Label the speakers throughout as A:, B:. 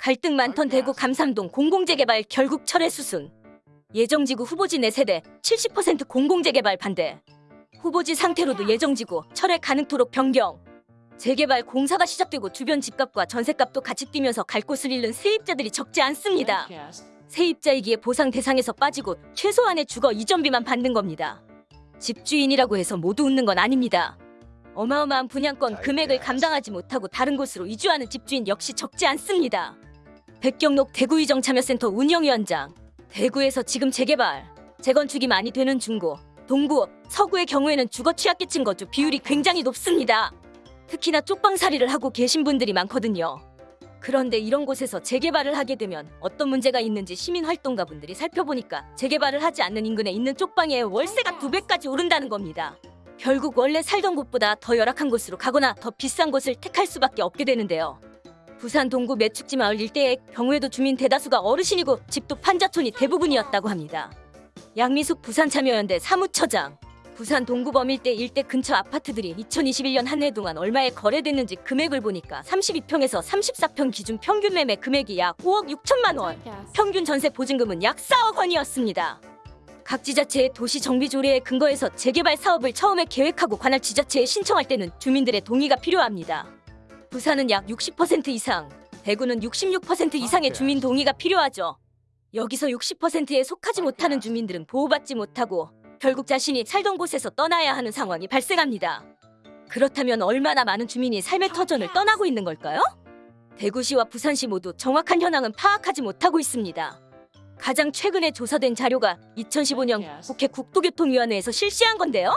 A: 갈등 많던 대구 감삼동 공공재개발 결국 철회 수순. 예정지구 후보지 4세대 70% 공공재개발 반대. 후보지 상태로도 예정지구 철회 가능토록 변경. 재개발 공사가 시작되고 주변 집값과 전세값도 같이 뛰면서 갈 곳을 잃는 세입자들이 적지 않습니다. 세입자이기에 보상 대상에서 빠지고 최소한의 주거 이전비만 받는 겁니다. 집주인이라고 해서 모두 웃는 건 아닙니다. 어마어마한 분양권 금액을 감당하지 못하고 다른 곳으로 이주하는 집주인 역시 적지 않습니다. 백경록 대구이정 참여센터 운영위원장 대구에서 지금 재개발, 재건축이 많이 되는 중구, 동구, 서구의 경우에는 주거 취약계층 거주 비율이 굉장히 높습니다. 특히나 쪽방살이를 하고 계신 분들이 많거든요. 그런데 이런 곳에서 재개발을 하게 되면 어떤 문제가 있는지 시민활동가 분들이 살펴보니까 재개발을 하지 않는 인근에 있는 쪽방의 월세가 두 배까지 오른다는 겁니다. 결국 원래 살던 곳보다 더 열악한 곳으로 가거나 더 비싼 곳을 택할 수밖에 없게 되는데요. 부산 동구 매축지 마을 일대의 경우에도 주민 대다수가 어르신이고 집도 판자촌이 대부분이었다고 합니다. 양미숙 부산참여연대 사무처장 부산 동구범 일대 일대 근처 아파트들이 2021년 한 해 동안 얼마에 거래됐는지 금액을 보니까 32평에서 34평 기준 평균 매매 금액이 약 5억 6천만 원, 평균 전세 보증금은 약 4억 원이었습니다. 각 지자체의 도시 정비 조례에 근거해서 재개발 사업을 처음에 계획하고 관할 지자체에 신청할 때는 주민들의 동의가 필요합니다. 부산은 약 60% 이상, 대구는 66% 이상의 주민 동의가 필요하죠. 여기서 60%에 속하지 못하는 주민들은 보호받지 못하고 결국 자신이 살던 곳에서 떠나야 하는 상황이 발생합니다. 그렇다면 얼마나 많은 주민이 삶의 터전을 떠나고 있는 걸까요? 대구시와 부산시 모두 정확한 현황은 파악하지 못하고 있습니다. 가장 최근에 조사된 자료가 2015년 국회 국토교통위원회에서 실시한 건데요.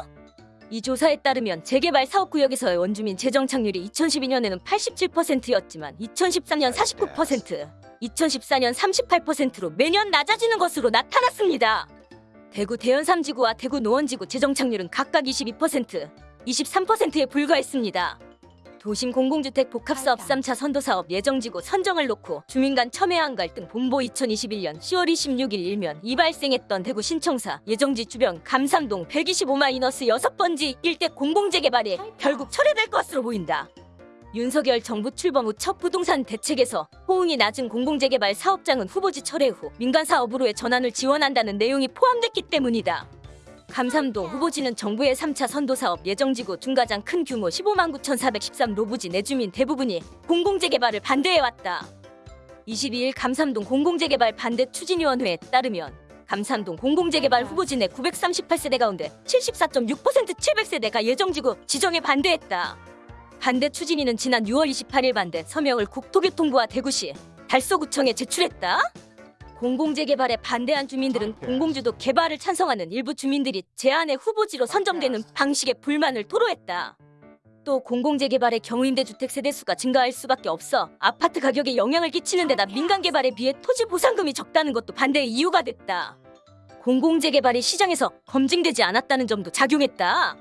A: 이 조사에 따르면 재개발 사업구역에서의 원주민 재정 착률이 2012년에는 87%였지만 2013년 49%, 2014년 38%로 매년 낮아지는 것으로 나타났습니다. 대구 대연삼지구와 대구 노원지구 재정 착률은 각각 22%, 23%에 불과했습니다. 도심 공공주택 복합사업 3차 선도사업 예정지구 선정을 놓고 주민 간 첨예한 갈등 본보 2021년 10월 26일 일면 이 발생했던 대구 신청사 예정지 주변 감삼동 125마이너스 6번지 일대 공공재개발이 결국 철회될 것으로 보인다. 윤석열 정부 출범 후 첫 부동산 대책에서 호응이 낮은 공공재개발 사업장은 후보지 철회 후 민간 사업으로의 전환을 지원한다는 내용이 포함됐기 때문이다. 감삼동 후보지는 정부의 3차 선도사업 예정지구 중 가장 큰 규모 15만 9,413 로부지 내주민 대부분이 공공재개발을 반대해왔다. 22일 감삼동 공공재개발 반대 추진위원회에 따르면 감삼동 공공재개발 후보지 내 938세대 가운데 74.6% 700세대가 예정지구 지정에 반대했다. 반대 추진위는 지난 6월 28일 반대 서명을 국토교통부와 대구시, 달서구청에 제출했다. 공공재개발에 반대한 주민들은 공공주도 개발을 찬성하는 일부 주민들이 제안의 후보지로 선정되는 방식에 불만을 토로했다. 또 공공재개발의 경우 임대 주택 세대수가 증가할 수밖에 없어 아파트 가격에 영향을 끼치는 데다 민간 개발에 비해 토지 보상금이 적다는 것도 반대의 이유가 됐다. 공공재개발이 시장에서 검증되지 않았다는 점도 작용했다.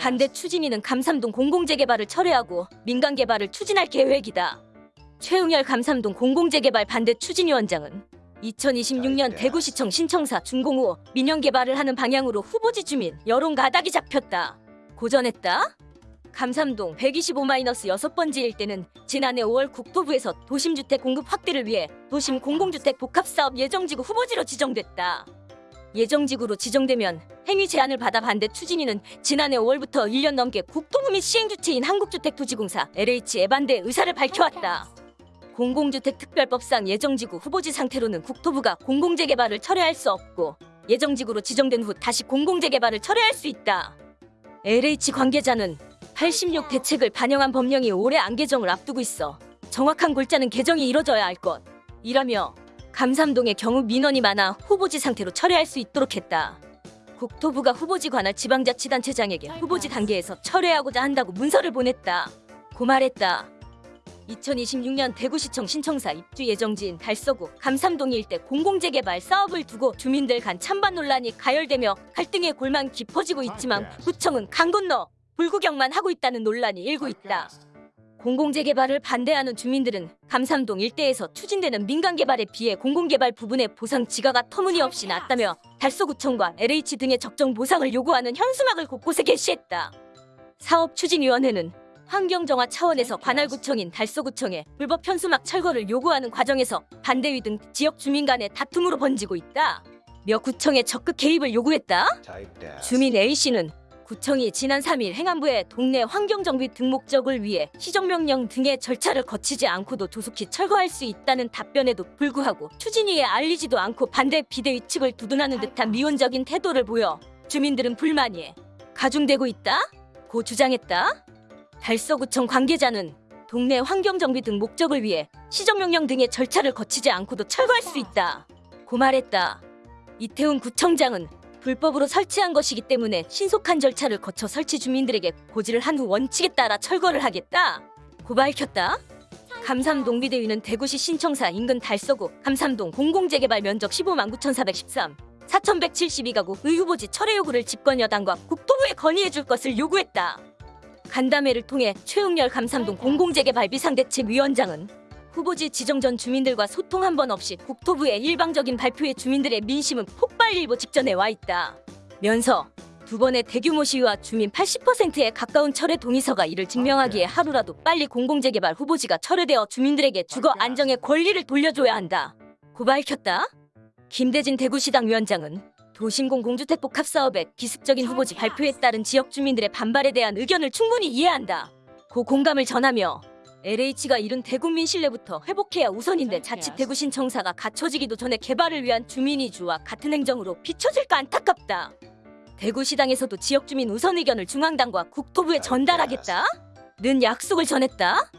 A: 반대 추진위는 감삼동 공공재개발을 철회하고 민간 개발을 추진할 계획이다. 최응열 감삼동 공공재개발 반대 추진위원장은 2026년 대구시청 신청사 준공후 민영 개발을 하는 방향으로 후보지 주민 여론 가닥이 잡혔다. 고전했다. 감삼동 125-6번지 일대는 지난해 5월 국토부에서 도심주택 공급 확대를 위해 도심 공공주택 복합사업 예정지구 후보지로 지정됐다. 예정지구로 지정되면 행위 제안을 받아 반대 추진위는 지난해 5월부터 1년 넘게 국토부 및 시행주체인 한국주택토지공사 LH에 반대 의사를 밝혀왔다. 공공주택특별법상 예정지구 후보지 상태로는 국토부가 공공재개발을 철회할 수 없고 예정지구로 지정된 후 다시 공공재개발을 철회할 수 있다. LH 관계자는 86 대책을 반영한 법령이 올해 안 개정을 앞두고 있어 정확한 골자는 개정이 이뤄져야 할 것. 이라며 감삼동의 경우 민원이 많아 후보지 상태로 철회할 수 있도록 했다. 국토부가 후보지 관할 지방자치단체장에게 후보지 단계에서 철회하고자 한다고 문서를 보냈다. 고말했다. 2026년 대구시청 신청사 입주 예정지인 달서구 감삼동 일대 공공재개발 사업을 두고 주민들 간 찬반 논란이 가열되며 갈등의 골망 깊어지고 있지만 구청은 강 건너 불구경만 하고 있다는 논란이 일고 있다. 공공재개발을 반대하는 주민들은 감삼동 일대에서 추진되는 민간개발에 비해 공공개발 부분의 보상 지가가 터무니없이 낮다며 달서구청과 LH 등의 적정 보상을 요구하는 현수막을 곳곳에 게시했다. 사업추진위원회는 환경정화 차원에서 관할구청인 달서구청에 불법 현수막 철거를 요구하는 과정에서 반대위 등 지역 주민 간의 다툼으로 번지고 있다. 몇 구청에 적극 개입을 요구했다. 주민 A씨는 구청이 지난 3일 행안부에 동네 환경정비 등 목적을 위해 시정명령 등의 절차를 거치지 않고도 조속히 철거할 수 있다는 답변에도 불구하고 추진위에 알리지도 않고 반대 비대위 측을 두둔하는 듯한 미온적인 태도를 보여 주민들은 불만이 가중되고 있다? 고 주장했다. 달서구청 관계자는 동네 환경정비 등 목적을 위해 시정명령 등의 절차를 거치지 않고도 철거할 수 있다. 고 말했다. 이태훈 구청장은 불법으로 설치한 것이기 때문에 신속한 절차를 거쳐 설치 주민들에게 고지를 한 후 원칙에 따라 철거를 하겠다. 고 밝혔다. 감삼동 비대위는 대구시 신청사 인근 달서구 감삼동 공공재개발 면적 15만 9,413 4,172가구 의후보지 철회 요구를 집권 여당과 국토부에 건의해 줄 것을 요구했다. 간담회를 통해 최웅열 감삼동 공공재개발 비상대책 위원장은 후보지 지정 전 주민들과 소통 한 번 없이 국토부의 일방적인 발표에 주민들의 민심은 폭발일보 직전에 와 있다. 면서 두 번의 대규모 시위와 주민 80%에 가까운 철회 동의서가 이를 증명하기에 하루라도 빨리 공공재개발 후보지가 철회되어 주민들에게 주거 안정의 권리를 돌려줘야 한다. 고 밝혔다. 김대진 대구시당 위원장은 도심공 공주택 복합 사업의 기습적인 후보지 발표에 따른 지역 주민들의 반발에 대한 의견을 충분히 이해한다. 고 공감을 전하며 LH가 이룬 대국민 신뢰부터 회복해야 우선인데 자칫 대구 신청사가 갖춰지기도 전에 개발을 위한 주민 이주와 같은 행정으로 비춰질까 안타깝다. 대구시당에서도 지역 주민 우선 의견을 중앙당과 국토부에 전달하겠다. 는 약속을 전했다.